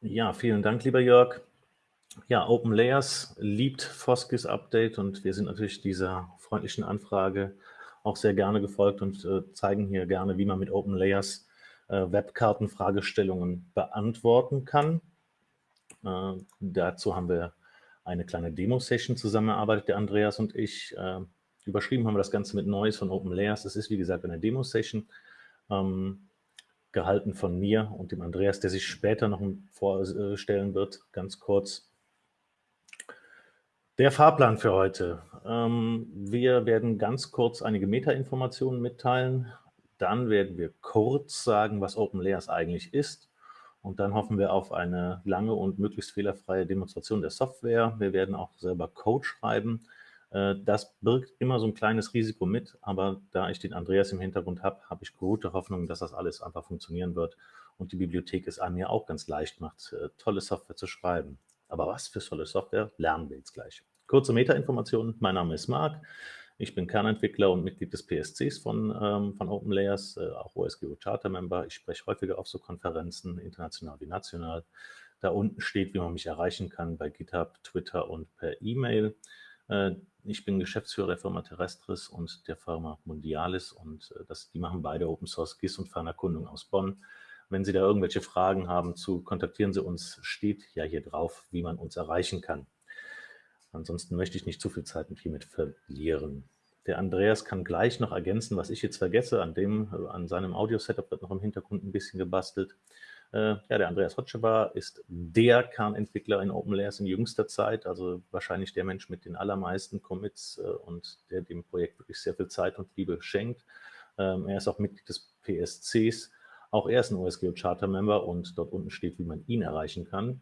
Ja, vielen Dank, lieber Jörg. Ja, Open Layers liebt Foskis Update und wir sind natürlich dieser freundlichen Anfrage auch sehr gerne gefolgt und äh, zeigen hier gerne, wie man mit Open Layers äh, Webkartenfragestellungen beantworten kann. Äh, dazu haben wir eine kleine Demo-Session zusammengearbeitet, der Andreas und ich. Äh, überschrieben haben wir das Ganze mit Neues von Open Layers. Das ist, wie gesagt, eine Demo-Session, ähm, gehalten von mir und dem Andreas, der sich später noch vorstellen wird, ganz kurz. Der Fahrplan für heute. Ähm, wir werden ganz kurz einige Metainformationen mitteilen. Dann werden wir kurz sagen, was Open Layers eigentlich ist. Und dann hoffen wir auf eine lange und möglichst fehlerfreie Demonstration der Software. Wir werden auch selber Code schreiben. Äh, das birgt immer so ein kleines Risiko mit, aber da ich den Andreas im Hintergrund habe, habe ich gute Hoffnung, dass das alles einfach funktionieren wird und die Bibliothek es einem ja auch ganz leicht macht, äh, tolle Software zu schreiben. Aber was für tolle Software, lernen wir jetzt gleich. Kurze Metainformationen, mein Name ist Marc, ich bin Kernentwickler und Mitglied des PSCs von, ähm, von OpenLayers, äh, auch OSGeo Charter Member. Ich spreche häufiger auf so Konferenzen, international wie national. Da unten steht, wie man mich erreichen kann bei GitHub, Twitter und per E-Mail. Äh, ich bin Geschäftsführer der Firma Terrestris und der Firma Mundialis und äh, das, die machen beide Open Source GIS und Fernerkundung aus Bonn. Wenn Sie da irgendwelche Fragen haben zu, kontaktieren Sie uns, steht ja hier drauf, wie man uns erreichen kann. Ansonsten möchte ich nicht zu viel Zeit mit hiermit verlieren. Der Andreas kann gleich noch ergänzen, was ich jetzt vergesse. An, dem, an seinem Audio-Setup wird noch im Hintergrund ein bisschen gebastelt. Äh, ja, der Andreas Hotschebar ist der Kernentwickler in OpenLayers in jüngster Zeit, also wahrscheinlich der Mensch mit den allermeisten Commits äh, und der dem Projekt wirklich sehr viel Zeit und Liebe schenkt. Ähm, er ist auch Mitglied des PSCs. Auch er ist ein OSGeo Charter Member und dort unten steht, wie man ihn erreichen kann.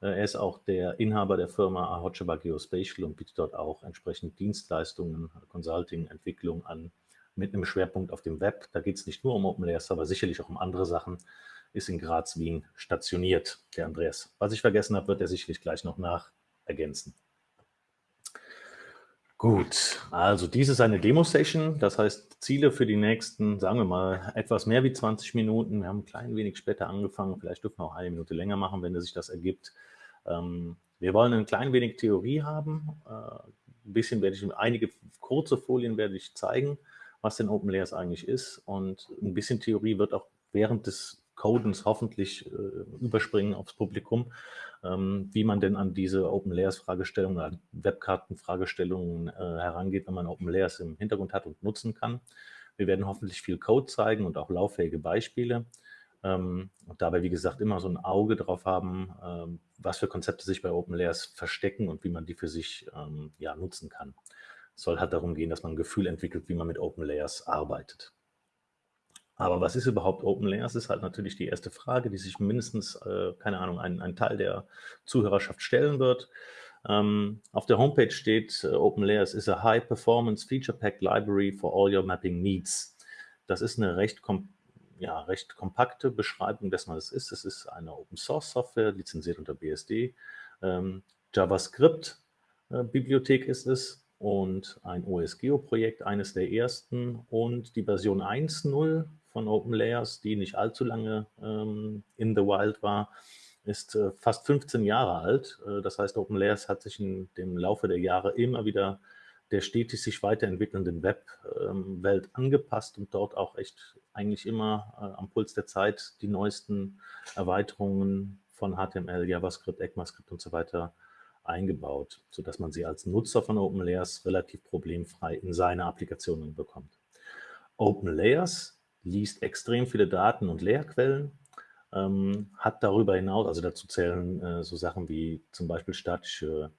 Äh, er ist auch der Inhaber der Firma Ahocheba Geospatial und bietet dort auch entsprechend Dienstleistungen, Consulting, Entwicklung an, mit einem Schwerpunkt auf dem Web. Da geht es nicht nur um Open Layers, aber sicherlich auch um andere Sachen. Ist in Graz, Wien stationiert, der Andreas. Was ich vergessen habe, wird er sicherlich gleich noch nach ergänzen. Gut, also dies ist eine Demo-Session, das heißt Ziele für die nächsten, sagen wir mal, etwas mehr wie 20 Minuten. Wir haben ein klein wenig später angefangen, vielleicht dürfen wir auch eine Minute länger machen, wenn sich das ergibt. Ähm, wir wollen ein klein wenig Theorie haben. Äh, ein bisschen werde ich, einige kurze Folien werde ich zeigen, was denn Open Layers eigentlich ist. Und ein bisschen Theorie wird auch während des Codens hoffentlich äh, überspringen aufs Publikum, ähm, wie man denn an diese Open Layers Fragestellungen, an Webkarten-Fragestellungen äh, herangeht, wenn man Open Layers im Hintergrund hat und nutzen kann. Wir werden hoffentlich viel Code zeigen und auch lauffähige Beispiele. Ähm, und dabei, wie gesagt, immer so ein Auge drauf haben, ähm, was für Konzepte sich bei Open Layers verstecken und wie man die für sich ähm, ja, nutzen kann. Es soll halt darum gehen, dass man ein Gefühl entwickelt, wie man mit Open Layers arbeitet. Aber was ist überhaupt Open Layers, ist halt natürlich die erste Frage, die sich mindestens, äh, keine Ahnung, ein, ein, Teil der Zuhörerschaft stellen wird. Ähm, auf der Homepage steht, äh, Open Layers is a high-performance feature-packed library for all your mapping needs. Das ist eine recht kom ja, recht kompakte Beschreibung dessen, was es ist. Es ist eine Open-Source-Software, lizenziert unter BSD. Ähm, JavaScript-Bibliothek äh, ist es und ein OSGeo-Projekt, eines der ersten. Und die Version 1.0 von OpenLayers, die nicht allzu lange ähm, in the wild war, ist äh, fast 15 Jahre alt. Äh, das heißt, OpenLayers hat sich in dem Laufe der Jahre immer wieder der stetig sich weiterentwickelnden Webwelt ähm, angepasst und dort auch echt eigentlich immer äh, am Puls der Zeit die neuesten Erweiterungen von HTML, JavaScript, ECMAScript und so weiter eingebaut, sodass man sie als Nutzer von OpenLayers relativ problemfrei in seine Applikationen bekommt. OpenLayers liest extrem viele Daten und Leerquellen, ähm, hat darüber hinaus, also dazu zählen äh, so Sachen wie zum Beispiel statische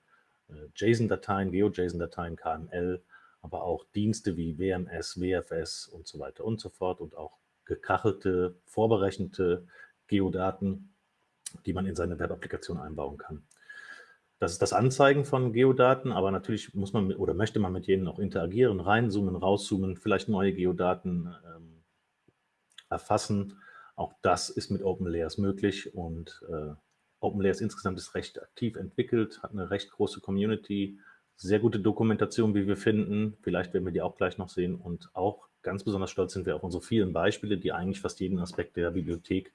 äh, JSON-Dateien, GeoJSON-Dateien, KML, aber auch Dienste wie WMS, WFS und so weiter und so fort und auch gekachelte, vorberechnete Geodaten, die man in seine Web-Applikation einbauen kann. Das ist das Anzeigen von Geodaten, aber natürlich muss man mit, oder möchte man mit jenen auch interagieren, reinzoomen, rauszoomen, vielleicht neue Geodaten ähm, erfassen. Auch das ist mit OpenLayers möglich und äh, OpenLayers insgesamt ist recht aktiv entwickelt, hat eine recht große Community, sehr gute Dokumentation, wie wir finden. Vielleicht werden wir die auch gleich noch sehen. Und auch ganz besonders stolz sind wir auf unsere vielen Beispiele, die eigentlich fast jeden Aspekt der Bibliothek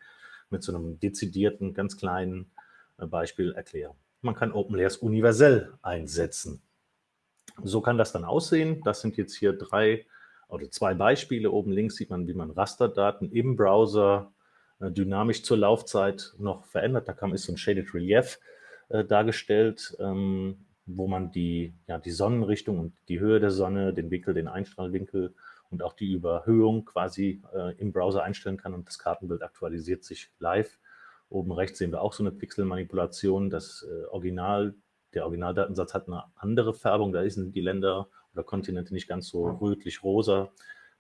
mit so einem dezidierten, ganz kleinen äh, Beispiel erklären. Man kann OpenLayers universell einsetzen. So kann das dann aussehen. Das sind jetzt hier drei oder zwei Beispiele. Oben links sieht man, wie man Rasterdaten im Browser äh, dynamisch zur Laufzeit noch verändert. Da kam ist so ein Shaded Relief äh, dargestellt, ähm, wo man die, ja, die Sonnenrichtung und die Höhe der Sonne, den Winkel, den Einstrahlwinkel und auch die Überhöhung quasi äh, im Browser einstellen kann und das Kartenbild aktualisiert sich live. Oben rechts sehen wir auch so eine Pixelmanipulation. Das äh, Original, der Originaldatensatz hat eine andere Färbung. Da sind die Länder oder Kontinente nicht ganz so rötlich-rosa.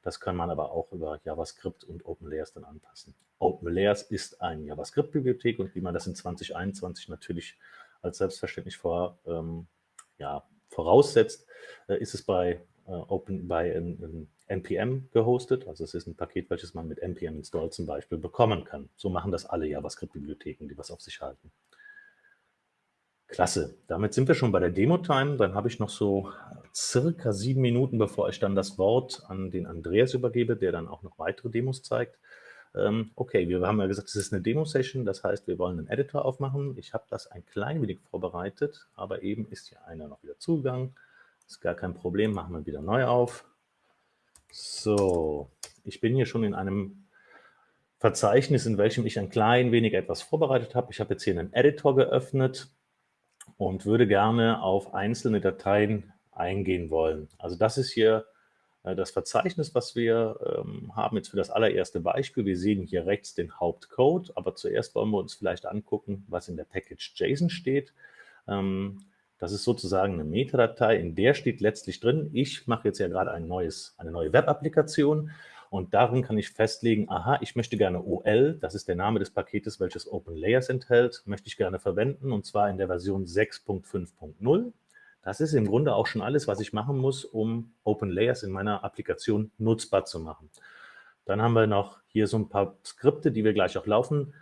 Das kann man aber auch über JavaScript und OpenLayers dann anpassen. OpenLayers ist eine JavaScript-Bibliothek und wie man das in 2021 natürlich als selbstverständlich vor, ähm, ja, voraussetzt, äh, ist es bei äh, Open bei in, in NPM gehostet. Also es ist ein Paket, welches man mit NPM Install zum Beispiel bekommen kann. So machen das alle JavaScript-Bibliotheken, die was auf sich halten. Klasse. Damit sind wir schon bei der Demo-Time. Dann habe ich noch so circa sieben Minuten, bevor ich dann das Wort an den Andreas übergebe, der dann auch noch weitere Demos zeigt. Ähm, okay, wir haben ja gesagt, es ist eine Demo-Session, das heißt, wir wollen einen Editor aufmachen. Ich habe das ein klein wenig vorbereitet, aber eben ist hier einer noch wieder zugegangen. Ist gar kein Problem, machen wir wieder neu auf. So, ich bin hier schon in einem Verzeichnis, in welchem ich ein klein wenig etwas vorbereitet habe. Ich habe jetzt hier einen Editor geöffnet und würde gerne auf einzelne Dateien eingehen wollen. Also das ist hier äh, das Verzeichnis, was wir ähm, haben jetzt für das allererste Beispiel. Wir sehen hier rechts den Hauptcode, aber zuerst wollen wir uns vielleicht angucken, was in der Package JSON steht. Ähm, das ist sozusagen eine Metadateie, in der steht letztlich drin, ich mache jetzt ja gerade ein neues, eine neue Web-Applikation und darin kann ich festlegen, aha, ich möchte gerne OL, das ist der Name des Paketes, welches OpenLayers enthält, möchte ich gerne verwenden und zwar in der Version 6.5.0. Das ist im Grunde auch schon alles, was ich machen muss, um OpenLayers in meiner Applikation nutzbar zu machen. Dann haben wir noch hier so ein paar Skripte, die wir gleich auch laufen.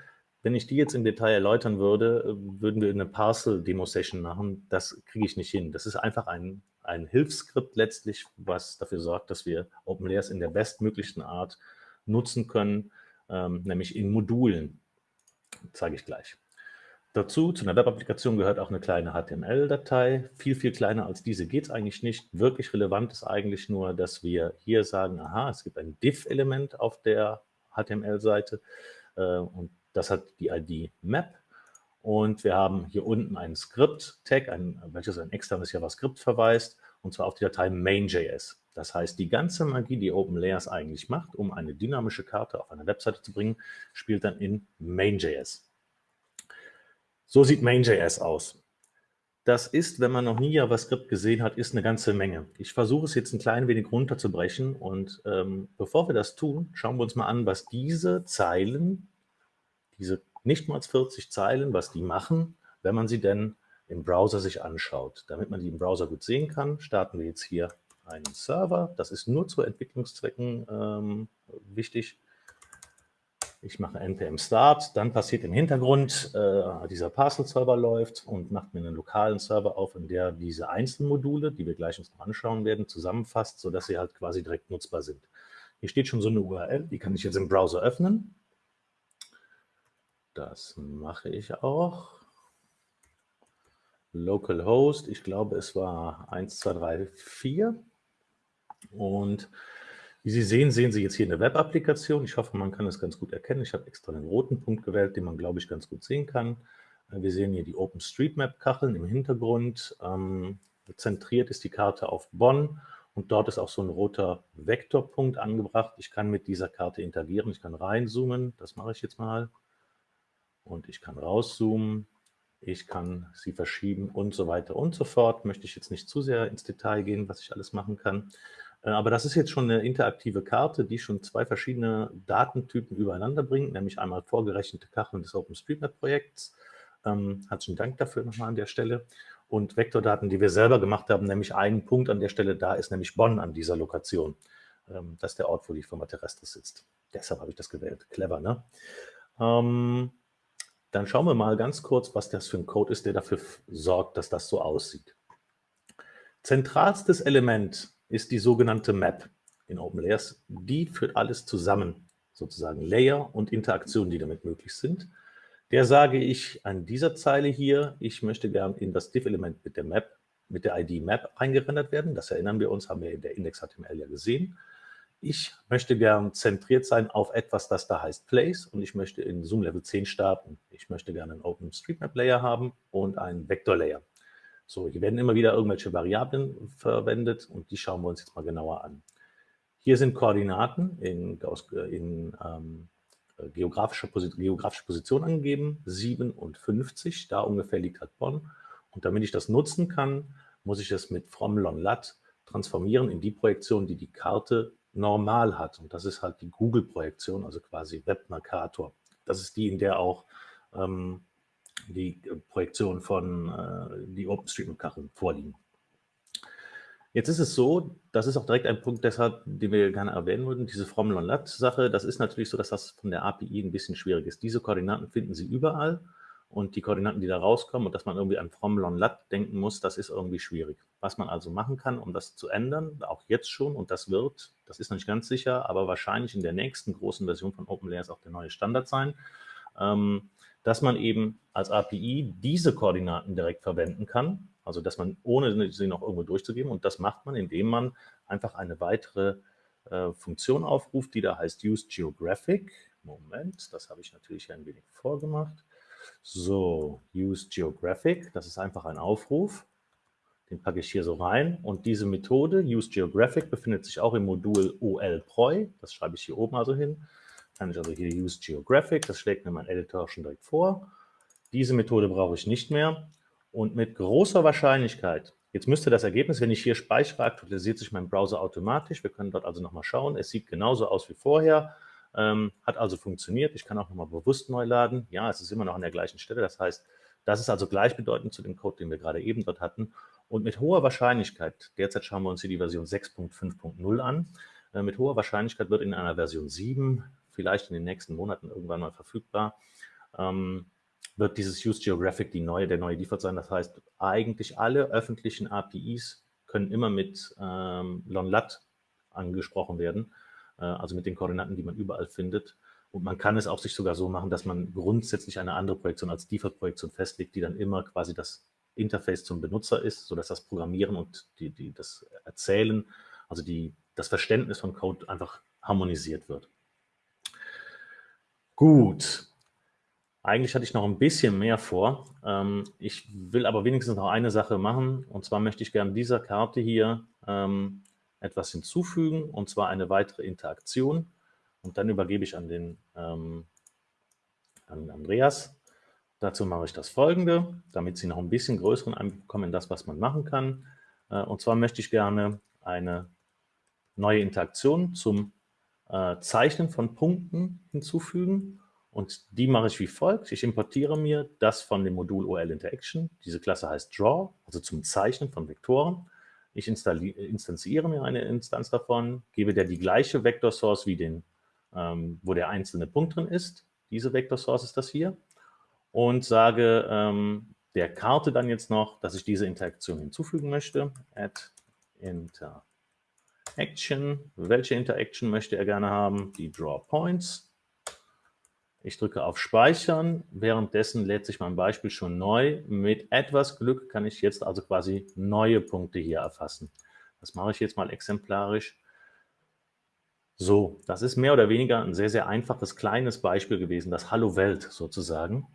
Wenn ich die jetzt im Detail erläutern würde, würden wir eine Parcel-Demo-Session machen. Das kriege ich nicht hin. Das ist einfach ein, ein Hilfsskript letztlich, was dafür sorgt, dass wir OpenLayers in der bestmöglichsten Art nutzen können, ähm, nämlich in Modulen. Das zeige ich gleich. Dazu, zu einer Web-Applikation gehört auch eine kleine HTML-Datei. Viel, viel kleiner als diese geht es eigentlich nicht. Wirklich relevant ist eigentlich nur, dass wir hier sagen, aha, es gibt ein Div-Element auf der HTML-Seite äh, und das hat die ID Map. Und wir haben hier unten ein Script-Tag, welches ein externes JavaScript verweist, und zwar auf die Datei main.js. Das heißt, die ganze Magie, die OpenLayers eigentlich macht, um eine dynamische Karte auf eine Webseite zu bringen, spielt dann in main.js. So sieht Main.js aus. Das ist, wenn man noch nie JavaScript gesehen hat, ist eine ganze Menge. Ich versuche es jetzt ein klein wenig runterzubrechen und ähm, bevor wir das tun, schauen wir uns mal an, was diese Zeilen, diese nicht mal 40 Zeilen, was die machen, wenn man sie denn im Browser sich anschaut. Damit man die im Browser gut sehen kann, starten wir jetzt hier einen Server. Das ist nur zu Entwicklungszwecken ähm, wichtig. Ich mache npm start, dann passiert im Hintergrund, äh, dieser Parcel-Server läuft und macht mir einen lokalen Server auf, in der diese Einzelmodule, die wir gleich uns noch anschauen werden, zusammenfasst, sodass sie halt quasi direkt nutzbar sind. Hier steht schon so eine URL, die kann ich jetzt im Browser öffnen. Das mache ich auch. Localhost, ich glaube, es war 1, 2, 3, 4. Und wie Sie sehen, sehen Sie jetzt hier eine Web-Applikation. Ich hoffe, man kann es ganz gut erkennen. Ich habe extra einen roten Punkt gewählt, den man, glaube ich, ganz gut sehen kann. Äh, wir sehen hier die OpenStreetMap-Kacheln im Hintergrund. Ähm, zentriert ist die Karte auf Bonn und dort ist auch so ein roter Vektorpunkt angebracht. Ich kann mit dieser Karte interagieren. Ich kann reinzoomen. Das mache ich jetzt mal. Und ich kann rauszoomen. Ich kann sie verschieben und so weiter und so fort. Möchte ich jetzt nicht zu sehr ins Detail gehen, was ich alles machen kann. Äh, aber das ist jetzt schon eine interaktive Karte, die schon zwei verschiedene Datentypen übereinander bringt, nämlich einmal vorgerechnete Kacheln des OpenStreetMap-Projekts. Ähm, herzlichen Dank dafür nochmal an der Stelle. Und Vektordaten, die wir selber gemacht haben, nämlich einen Punkt an der Stelle, da ist nämlich Bonn an dieser Lokation. Ähm, das ist der Ort, wo die Firma Terrestris sitzt. Deshalb habe ich das gewählt. Clever, ne? Ähm, dann schauen wir mal ganz kurz, was das für ein Code ist, der dafür sorgt, dass das so aussieht. Zentralstes Element ist die sogenannte Map in OpenLayers. Die führt alles zusammen, sozusagen Layer und Interaktionen, die damit möglich sind. Der sage ich an dieser Zeile hier, ich möchte gern in das diff-Element mit der Map, mit der ID Map eingerendert werden. Das erinnern wir uns, haben wir in der Index.html ja gesehen. Ich möchte gern zentriert sein auf etwas, das da heißt Place und ich möchte in Zoom Level 10 starten. Ich möchte gerne einen OpenStreetMap Layer haben und einen Vector Layer. So, hier werden immer wieder irgendwelche Variablen verwendet und die schauen wir uns jetzt mal genauer an. Hier sind Koordinaten in, in ähm, geografischer geografische Position angegeben, 57, da ungefähr liegt halt Bonn. Und damit ich das nutzen kann, muss ich es mit from lon lat transformieren in die Projektion, die die Karte normal hat. Und das ist halt die Google-Projektion, also quasi Webmercator. Das ist die, in der auch ähm, die Projektion von äh, die OpenStreetMap-Kacheln vorliegen. Jetzt ist es so, das ist auch direkt ein Punkt, deshalb, den wir gerne erwähnen würden, diese from lon lat sache das ist natürlich so, dass das von der API ein bisschen schwierig ist. Diese Koordinaten finden Sie überall und die Koordinaten, die da rauskommen und dass man irgendwie an from lon lat denken muss, das ist irgendwie schwierig. Was man also machen kann, um das zu ändern, auch jetzt schon, und das wird, das ist noch nicht ganz sicher, aber wahrscheinlich in der nächsten großen Version von OpenLayers auch der neue Standard sein, ähm, dass man eben als API diese Koordinaten direkt verwenden kann, also dass man, ohne sie noch irgendwo durchzugeben, und das macht man, indem man einfach eine weitere äh, Funktion aufruft, die da heißt useGeographic. Moment, das habe ich natürlich ein wenig vorgemacht. So, use geographic, das ist einfach ein Aufruf. Den packe ich hier so rein. Und diese Methode, use geographic, befindet sich auch im Modul olproi. Das schreibe ich hier oben also hin. Kann ich also hier use geographic, das schlägt mir mein Editor schon direkt vor. Diese Methode brauche ich nicht mehr. Und mit großer Wahrscheinlichkeit, jetzt müsste das Ergebnis, wenn ich hier speichere, aktualisiert sich mein Browser automatisch. Wir können dort also nochmal schauen. Es sieht genauso aus wie vorher. Ähm, hat also funktioniert. Ich kann auch nochmal bewusst neu laden. Ja, es ist immer noch an der gleichen Stelle. Das heißt, das ist also gleichbedeutend zu dem Code, den wir gerade eben dort hatten. Und mit hoher Wahrscheinlichkeit, derzeit schauen wir uns hier die Version 6.5.0 an, äh, mit hoher Wahrscheinlichkeit wird in einer Version 7, vielleicht in den nächsten Monaten irgendwann mal verfügbar, ähm, wird dieses Use Geographic die neue, der neue Default sein. Das heißt, eigentlich alle öffentlichen APIs können immer mit ähm, LonLat angesprochen werden. Äh, also mit den Koordinaten, die man überall findet. Und man kann es auch sich sogar so machen, dass man grundsätzlich eine andere Projektion als Default-Projektion festlegt, die dann immer quasi das Interface zum Benutzer ist, sodass das Programmieren und die, die, das Erzählen, also die, das Verständnis von Code einfach harmonisiert wird. Gut, eigentlich hatte ich noch ein bisschen mehr vor. Ähm, ich will aber wenigstens noch eine Sache machen, und zwar möchte ich gerne dieser Karte hier ähm, etwas hinzufügen, und zwar eine weitere Interaktion. Und dann übergebe ich an den ähm, an Andreas. Dazu mache ich das folgende, damit Sie noch ein bisschen größeren Einblick bekommen in das, was man machen kann. Äh, und zwar möchte ich gerne eine neue Interaktion zum äh, Zeichnen von Punkten hinzufügen. Und die mache ich wie folgt. Ich importiere mir das von dem Modul OL Interaction. Diese Klasse heißt Draw, also zum Zeichnen von Vektoren. Ich instanziere mir eine Instanz davon, gebe der die gleiche Vector Source wie den, ähm, wo der einzelne Punkt drin ist. Diese Vector Source ist das hier. Und sage ähm, der Karte dann jetzt noch, dass ich diese Interaktion hinzufügen möchte. Add Interaction. Welche Interaction möchte er gerne haben? Die Draw Points. Ich drücke auf Speichern. Währenddessen lädt sich mein Beispiel schon neu. Mit etwas Glück kann ich jetzt also quasi neue Punkte hier erfassen. Das mache ich jetzt mal exemplarisch. So, das ist mehr oder weniger ein sehr, sehr einfaches, kleines Beispiel gewesen, das Hallo Welt sozusagen.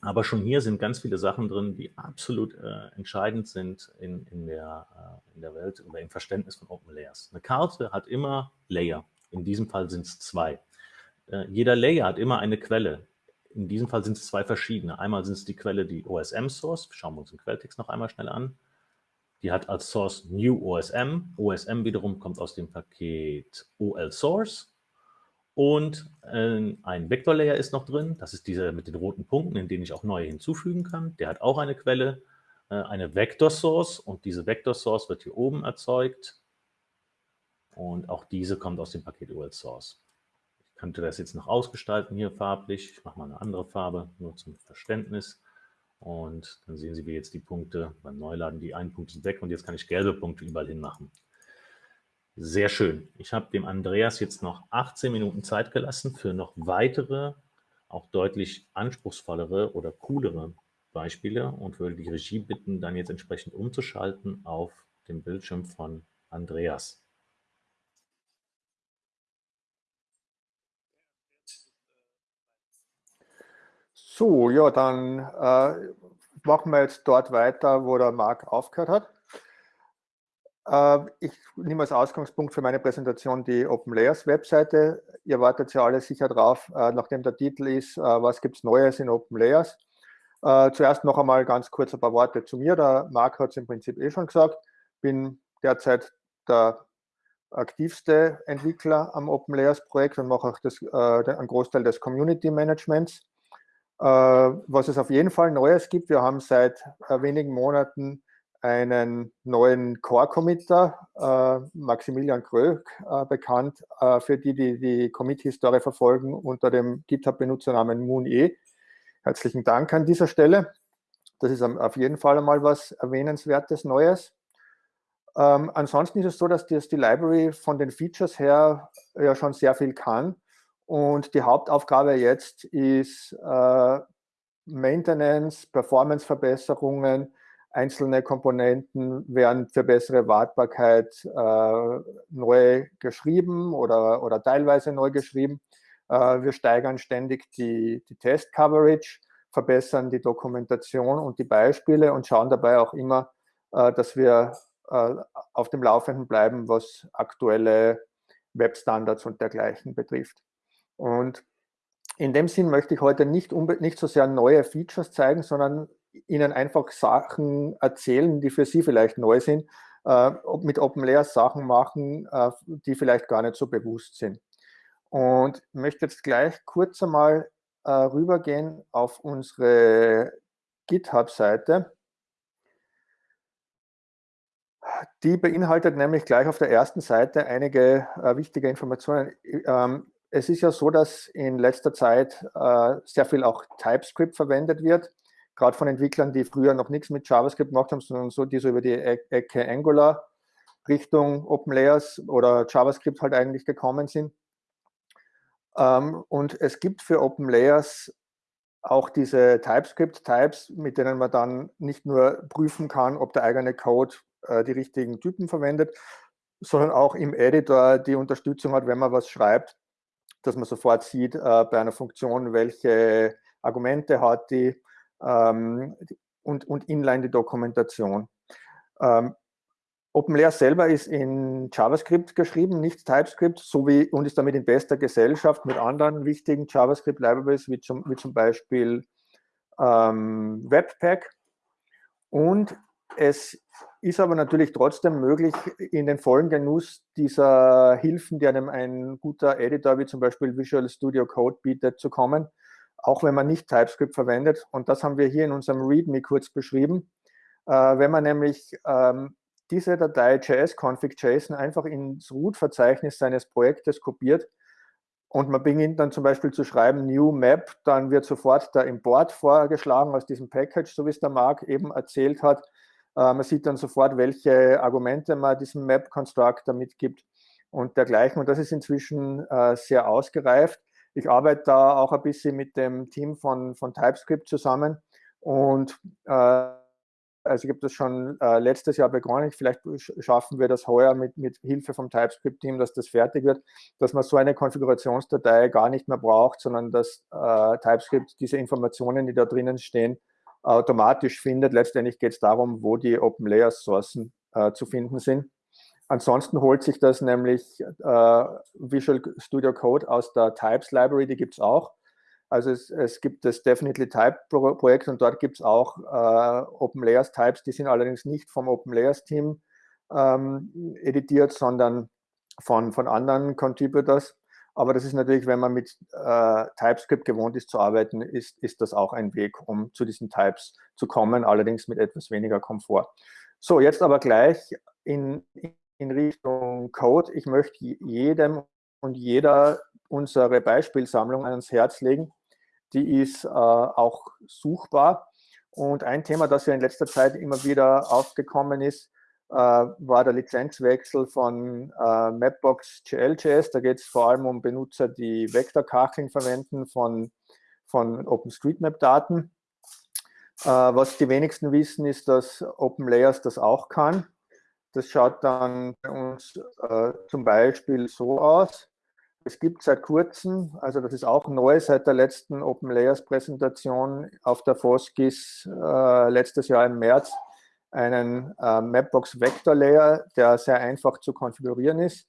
Aber schon hier sind ganz viele Sachen drin, die absolut äh, entscheidend sind in, in, der, äh, in der Welt oder im Verständnis von Open Layers. Eine Karte hat immer Layer. In diesem Fall sind es zwei. Äh, jeder Layer hat immer eine Quelle. In diesem Fall sind es zwei verschiedene. Einmal sind es die Quelle, die OSM-Source. Schauen wir uns den Quelltext noch einmal schnell an. Die hat als Source New OSM. OSM wiederum kommt aus dem Paket OL Source. Und äh, ein Vektorlayer ist noch drin. Das ist dieser mit den roten Punkten, in denen ich auch neue hinzufügen kann. Der hat auch eine Quelle, äh, eine Vector Source. Und diese Vector Source wird hier oben erzeugt. Und auch diese kommt aus dem Paket OL Source könnte das jetzt noch ausgestalten hier farblich. Ich mache mal eine andere Farbe, nur zum Verständnis. Und dann sehen Sie, wie jetzt die Punkte beim Neuladen, die einen Punkt sind weg und jetzt kann ich gelbe Punkte überall hin machen. Sehr schön. Ich habe dem Andreas jetzt noch 18 Minuten Zeit gelassen für noch weitere auch deutlich anspruchsvollere oder coolere Beispiele und würde die Regie bitten, dann jetzt entsprechend umzuschalten auf dem Bildschirm von Andreas. So, ja, dann äh, machen wir jetzt dort weiter, wo der Marc aufgehört hat. Äh, ich nehme als Ausgangspunkt für meine Präsentation die Open Layers Webseite. Ihr wartet ja alle sicher drauf, äh, nachdem der Titel ist, äh, was gibt es Neues in Open Layers. Zuerst noch einmal ganz kurz ein paar Worte zu mir. Der Marc hat es im Prinzip eh schon gesagt. Bin derzeit der aktivste Entwickler am Open Layers Projekt und mache auch das, einen Großteil des Community Managements. Was es auf jeden Fall Neues gibt, wir haben seit wenigen Monaten einen neuen Core-Committer, äh, Maximilian Kröck, äh, bekannt, äh, für die, die die Commit-Historie verfolgen, unter dem GitHub-Benutzernamen MoonE. Herzlichen Dank an dieser Stelle. Das ist auf jeden Fall einmal was Erwähnenswertes Neues. Ähm, ansonsten ist es so, dass das die Library von den Features her ja schon sehr viel kann. Und die Hauptaufgabe jetzt ist äh, Maintenance, Performance-Verbesserungen, Einzelne Komponenten werden für bessere Wartbarkeit äh, neu geschrieben oder, oder teilweise neu geschrieben. Äh, wir steigern ständig die, die Test-Coverage, verbessern die Dokumentation und die Beispiele und schauen dabei auch immer, äh, dass wir äh, auf dem Laufenden bleiben, was aktuelle Webstandards und dergleichen betrifft. Und in dem Sinn möchte ich heute nicht, nicht so sehr neue Features zeigen, sondern Ihnen einfach Sachen erzählen, die für Sie vielleicht neu sind, äh, mit Open Layers Sachen machen, äh, die vielleicht gar nicht so bewusst sind. Und möchte jetzt gleich kurz einmal äh, rübergehen auf unsere GitHub-Seite. Die beinhaltet nämlich gleich auf der ersten Seite einige äh, wichtige Informationen. Ähm, es ist ja so, dass in letzter Zeit äh, sehr viel auch TypeScript verwendet wird gerade von Entwicklern, die früher noch nichts mit JavaScript gemacht haben, sondern so, die so über die Ecke Angular Richtung Open Layers oder JavaScript halt eigentlich gekommen sind. Ähm, und es gibt für Open Layers auch diese TypeScript-Types, mit denen man dann nicht nur prüfen kann, ob der eigene Code äh, die richtigen Typen verwendet, sondern auch im Editor die Unterstützung hat, wenn man was schreibt, dass man sofort sieht äh, bei einer Funktion, welche Argumente hat die, ähm, und, und inline die Dokumentation. Ähm, OpenLayer selber ist in JavaScript geschrieben, nicht TypeScript, sowie und ist damit in bester Gesellschaft mit anderen wichtigen JavaScript-Libraries, wie zum, wie zum Beispiel ähm, Webpack. Und es ist aber natürlich trotzdem möglich, in den vollen Genuss dieser Hilfen, die einem ein guter Editor wie zum Beispiel Visual Studio Code bietet, zu kommen auch wenn man nicht TypeScript verwendet. Und das haben wir hier in unserem README kurz beschrieben. Äh, wenn man nämlich ähm, diese Datei JS-Config.json einfach ins Root-Verzeichnis seines Projektes kopiert und man beginnt dann zum Beispiel zu schreiben New Map, dann wird sofort der Import vorgeschlagen aus diesem Package, so wie es der Marc eben erzählt hat. Äh, man sieht dann sofort, welche Argumente man diesem Map-Constructor mitgibt und dergleichen. Und das ist inzwischen äh, sehr ausgereift. Ich arbeite da auch ein bisschen mit dem Team von, von TypeScript zusammen und äh, also habe das schon äh, letztes Jahr begonnen. Vielleicht schaffen wir das heuer mit, mit Hilfe vom TypeScript-Team, dass das fertig wird, dass man so eine Konfigurationsdatei gar nicht mehr braucht, sondern dass äh, TypeScript diese Informationen, die da drinnen stehen, automatisch findet. Letztendlich geht es darum, wo die Open Layer Sourcen äh, zu finden sind. Ansonsten holt sich das nämlich äh, Visual Studio Code aus der Types Library, die gibt es auch. Also es, es, gibt das Definitely Type Projekt und dort gibt es auch äh, Open Layers Types, die sind allerdings nicht vom Open Layers Team ähm, editiert, sondern von, von anderen Contributors. Aber das ist natürlich, wenn man mit äh, TypeScript gewohnt ist zu arbeiten, ist, ist das auch ein Weg, um zu diesen Types zu kommen, allerdings mit etwas weniger Komfort. So, jetzt aber gleich in, in Richtung Code. Ich möchte jedem und jeder unsere Beispielsammlung ans Herz legen. Die ist äh, auch suchbar. Und ein Thema, das ja in letzter Zeit immer wieder aufgekommen ist, war der Lizenzwechsel von äh, Mapbox GLJS. Da geht es vor allem um Benutzer, die Vektorkacheln verwenden von, von OpenStreetMap-Daten. Äh, was die wenigsten wissen, ist, dass OpenLayers das auch kann. Das schaut dann bei uns äh, zum Beispiel so aus. Es gibt seit kurzem, also das ist auch neu, seit der letzten OpenLayers-Präsentation auf der FOSGIS äh, letztes Jahr im März, einen äh, Mapbox Vector Layer, der sehr einfach zu konfigurieren ist.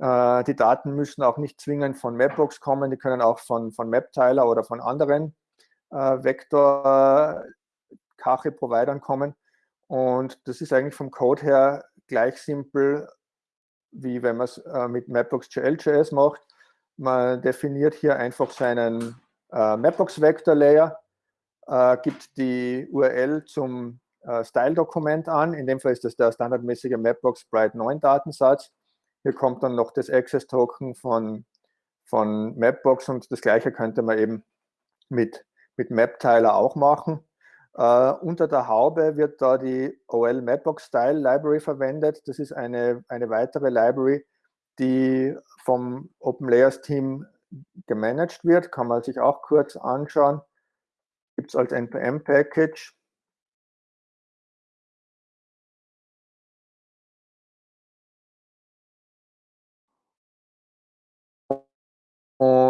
Äh, die Daten müssen auch nicht zwingend von Mapbox kommen, die können auch von, von MapTiler oder von anderen äh, Vektor-Cache-Providern kommen. Und das ist eigentlich vom Code her gleich simpel, wie wenn man es äh, mit Mapbox.jl.js macht. Man definiert hier einfach seinen äh, Mapbox-Vector-Layer, äh, gibt die URL zum äh, Style-Dokument an. In dem Fall ist das der standardmäßige Mapbox Bright 9 Datensatz. Hier kommt dann noch das Access-Token von, von Mapbox und das gleiche könnte man eben mit, mit MapTiler auch machen. Uh, unter der Haube wird da die OL Mapbox Style Library verwendet. Das ist eine, eine weitere Library, die vom OpenLayers Team gemanagt wird. Kann man sich auch kurz anschauen. Gibt es als NPM-Package.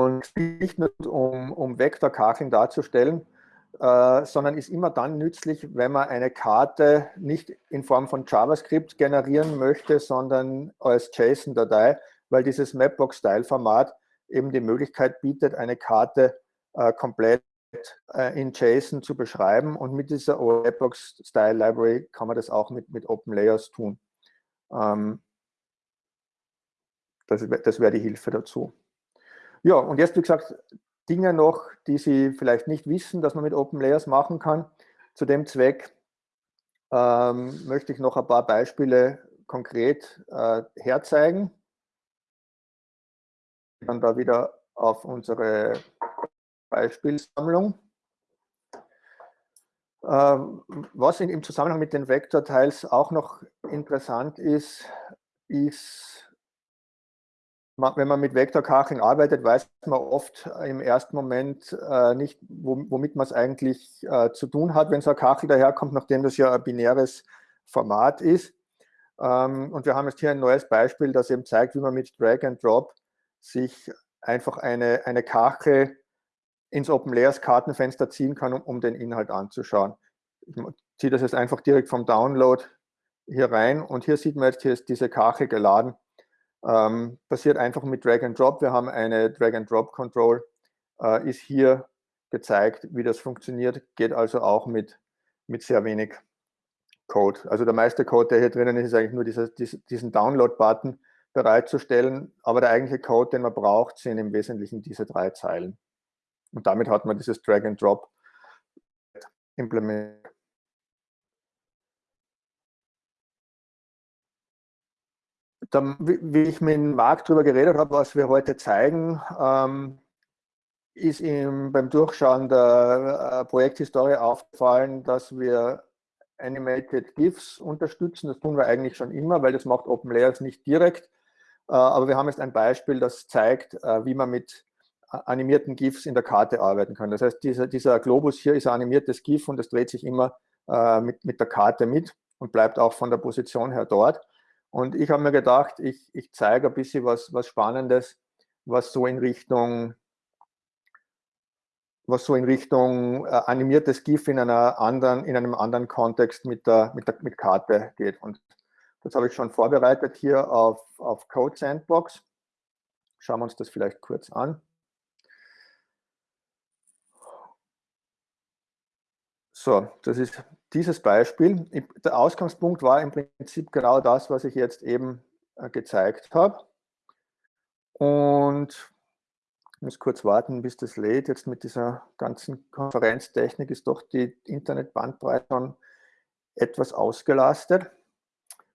Und nicht nur um, um Vektorkacheln darzustellen, äh, sondern ist immer dann nützlich, wenn man eine Karte nicht in Form von JavaScript generieren möchte, sondern als JSON-Datei, weil dieses Mapbox-Style-Format eben die Möglichkeit bietet, eine Karte äh, komplett äh, in JSON zu beschreiben und mit dieser Mapbox-Style-Library kann man das auch mit, mit Open Layers tun. Ähm, das, das wäre die Hilfe dazu. Ja, und jetzt, wie gesagt, Dinge noch, die Sie vielleicht nicht wissen, dass man mit Open Layers machen kann. Zu dem Zweck ähm, möchte ich noch ein paar Beispiele konkret äh, herzeigen. Dann da wieder auf unsere Beispielsammlung. Ähm, was in, im Zusammenhang mit den Vektorteils auch noch interessant ist, ist wenn man mit Vektorkacheln arbeitet, weiß man oft im ersten Moment äh, nicht, womit man es eigentlich äh, zu tun hat, wenn so ein Kachel daherkommt, nachdem das ja ein binäres Format ist. Ähm, und wir haben jetzt hier ein neues Beispiel, das eben zeigt, wie man mit Drag and Drop sich einfach eine, eine Kachel ins Open Layers Kartenfenster ziehen kann, um, um den Inhalt anzuschauen. Ich ziehe das jetzt einfach direkt vom Download hier rein und hier sieht man jetzt, hier ist diese Kachel geladen ähm, passiert einfach mit Drag and Drop. Wir haben eine Drag and Drop Control, äh, ist hier gezeigt, wie das funktioniert, geht also auch mit, mit sehr wenig Code. Also der meiste Code, der hier drinnen ist, ist eigentlich nur dieser, diesen Download-Button bereitzustellen, aber der eigentliche Code, den man braucht, sind im Wesentlichen diese drei Zeilen. Und damit hat man dieses Drag and Drop implementiert. Dann, wie ich mit Marc darüber geredet habe, was wir heute zeigen, ähm, ist ihm beim Durchschauen der äh, Projekthistorie aufgefallen, dass wir Animated GIFs unterstützen. Das tun wir eigentlich schon immer, weil das macht OpenLayers nicht direkt. Äh, aber wir haben jetzt ein Beispiel, das zeigt, äh, wie man mit äh, animierten GIFs in der Karte arbeiten kann. Das heißt, dieser, dieser Globus hier ist ein animiertes GIF und das dreht sich immer äh, mit, mit der Karte mit und bleibt auch von der Position her dort. Und ich habe mir gedacht, ich, ich zeige ein bisschen was, was Spannendes, was so in Richtung was so in Richtung äh, animiertes GIF in einer anderen, in einem anderen Kontext mit der, mit der mit Karte geht. Und das habe ich schon vorbereitet hier auf, auf Code Sandbox. Schauen wir uns das vielleicht kurz an. So, das ist dieses Beispiel. Der Ausgangspunkt war im Prinzip genau das, was ich jetzt eben äh, gezeigt habe. Und ich muss kurz warten, bis das lädt. Jetzt mit dieser ganzen Konferenztechnik ist doch die Internetbandbreite schon etwas ausgelastet.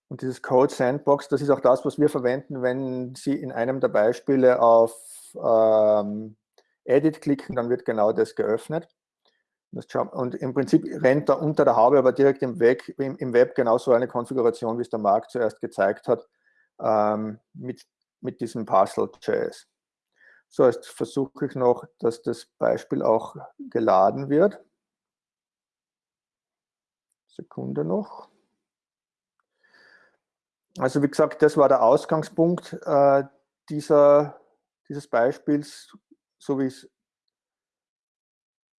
Und dieses Code Sandbox, das ist auch das, was wir verwenden, wenn Sie in einem der Beispiele auf ähm, Edit klicken, dann wird genau das geöffnet. Und im Prinzip rennt da unter der Haube, aber direkt im Web, im Web genauso eine Konfiguration, wie es der Marc zuerst gezeigt hat, ähm, mit, mit diesem Puzzle.js. So, jetzt versuche ich noch, dass das Beispiel auch geladen wird. Sekunde noch. Also wie gesagt, das war der Ausgangspunkt äh, dieser, dieses Beispiels, so wie ich es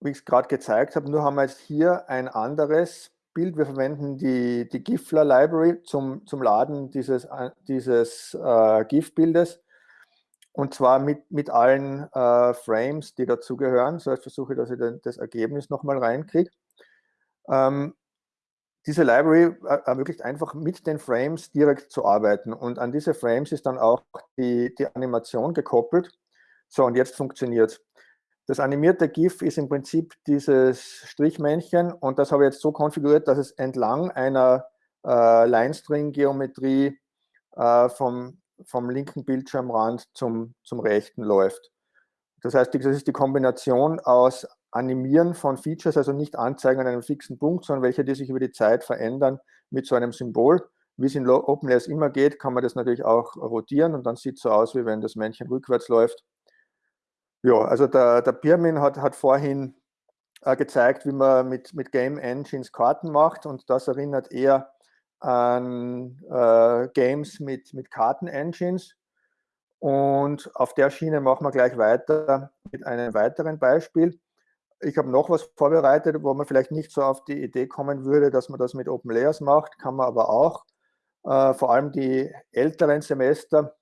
wie ich es gerade gezeigt habe. Nur haben wir jetzt hier ein anderes Bild. Wir verwenden die, die GIFLA Library zum, zum Laden dieses, äh, dieses äh, GIF-Bildes. Und zwar mit, mit allen äh, Frames, die dazugehören. So, jetzt versuche ich, dass ich das Ergebnis nochmal reinkriege. Ähm, diese Library äh, ermöglicht einfach mit den Frames direkt zu arbeiten. Und an diese Frames ist dann auch die, die Animation gekoppelt. So, und jetzt funktioniert es. Das animierte GIF ist im Prinzip dieses Strichmännchen und das habe ich jetzt so konfiguriert, dass es entlang einer äh, Line-String-Geometrie äh, vom, vom linken Bildschirmrand zum, zum rechten läuft. Das heißt, das ist die Kombination aus Animieren von Features, also nicht Anzeigen an einem fixen Punkt, sondern welche, die sich über die Zeit verändern mit so einem Symbol. Wie es in OpenLayers immer geht, kann man das natürlich auch rotieren und dann sieht es so aus, wie wenn das Männchen rückwärts läuft. Ja, also der, der Pirmin hat, hat vorhin äh, gezeigt, wie man mit, mit Game Engines Karten macht und das erinnert eher an äh, Games mit, mit Karten-Engines. Und auf der Schiene machen wir gleich weiter mit einem weiteren Beispiel. Ich habe noch was vorbereitet, wo man vielleicht nicht so auf die Idee kommen würde, dass man das mit Open Layers macht, kann man aber auch. Äh, vor allem die älteren Semester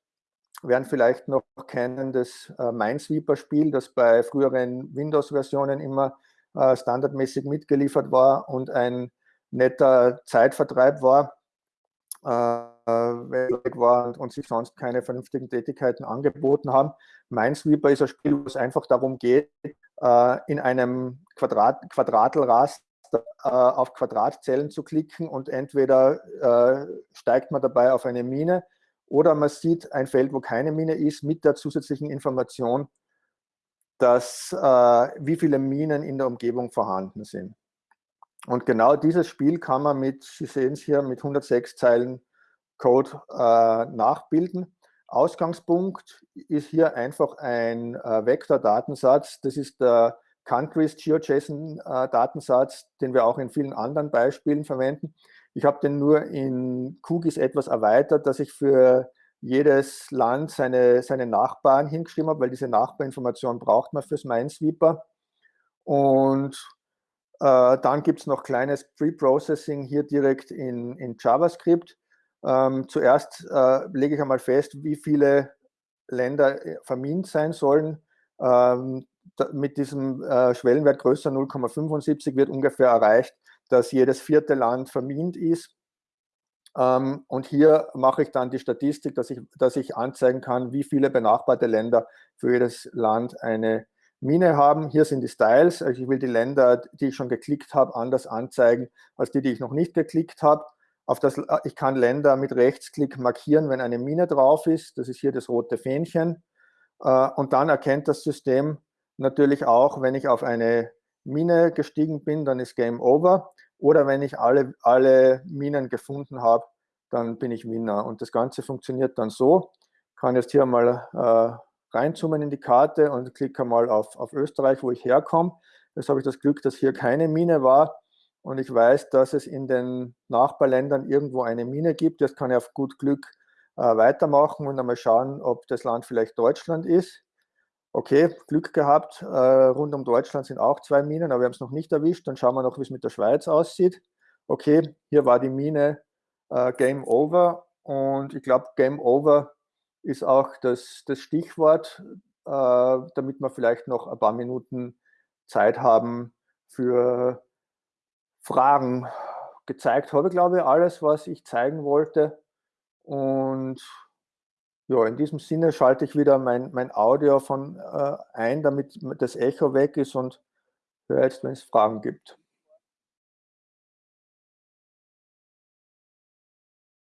werden vielleicht noch kennen das äh, Minesweeper-Spiel, das bei früheren Windows-Versionen immer äh, standardmäßig mitgeliefert war und ein netter Zeitvertreib war, äh, war und, und, sich sonst keine vernünftigen Tätigkeiten angeboten haben. Minesweeper ist ein Spiel, wo es einfach darum geht, äh, in einem Quadrat, Quadratelraster äh, auf Quadratzellen zu klicken und entweder äh, steigt man dabei auf eine Mine oder man sieht ein Feld, wo keine Mine ist, mit der zusätzlichen Information, dass, äh, wie viele Minen in der Umgebung vorhanden sind. Und genau dieses Spiel kann man mit, Sie sehen es hier, mit 106 Zeilen Code äh, nachbilden. Ausgangspunkt ist hier einfach ein äh, Vektor-Datensatz. Das ist der Countries GeoJSON-Datensatz, äh, den wir auch in vielen anderen Beispielen verwenden. Ich habe den nur in QGIS etwas erweitert, dass ich für jedes Land seine, seine Nachbarn hingeschrieben habe, weil diese Nachbarinformation braucht man fürs Minesweeper. Und äh, dann gibt es noch kleines Pre-Processing hier direkt in, in JavaScript. Ähm, zuerst äh, lege ich einmal fest, wie viele Länder äh, vermint sein sollen. Ähm, mit diesem äh, Schwellenwert größer 0,75 wird ungefähr erreicht, dass jedes vierte Land vermint ist. Ähm, und hier mache ich dann die Statistik, dass ich, dass ich anzeigen kann, wie viele benachbarte Länder für jedes Land eine Mine haben. Hier sind die Styles. Also ich will die Länder, die ich schon geklickt habe, anders anzeigen als die, die ich noch nicht geklickt habe. Auf das, ich kann Länder mit Rechtsklick markieren, wenn eine Mine drauf ist. Das ist hier das rote Fähnchen. Äh, und dann erkennt das System natürlich auch, wenn ich auf eine Mine gestiegen bin, dann ist Game Over. Oder wenn ich alle, alle Minen gefunden habe, dann bin ich Winner. Und das Ganze funktioniert dann so. Ich kann jetzt hier mal äh, reinzoomen in die Karte und klicke mal auf, auf Österreich, wo ich herkomme. Jetzt habe ich das Glück, dass hier keine Mine war. Und ich weiß, dass es in den Nachbarländern irgendwo eine Mine gibt. Jetzt kann ich auf gut Glück äh, weitermachen und einmal schauen, ob das Land vielleicht Deutschland ist okay, Glück gehabt, äh, rund um Deutschland sind auch zwei Minen, aber wir haben es noch nicht erwischt. Dann schauen wir noch, wie es mit der Schweiz aussieht. Okay, hier war die Mine äh, Game Over und ich glaube, Game Over ist auch das, das Stichwort, äh, damit wir vielleicht noch ein paar Minuten Zeit haben für Fragen. Gezeigt habe ich, glaube ich, alles, was ich zeigen wollte. Und ja, in diesem Sinne schalte ich wieder mein, mein Audio von äh, ein, damit das Echo weg ist und höre jetzt, wenn es Fragen gibt.